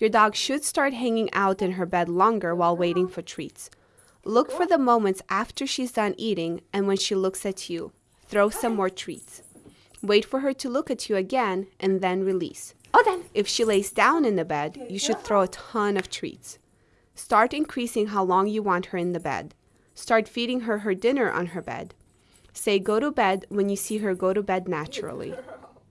Your dog should start hanging out in her bed longer while waiting for treats. Look for the moments after she's done eating and when she looks at you. Throw some more treats. Wait for her to look at you again and then release. Oh, then. If she lays down in the bed, you should throw a ton of treats. Start increasing how long you want her in the bed. Start feeding her her dinner on her bed. Say go to bed when you see her go to bed naturally.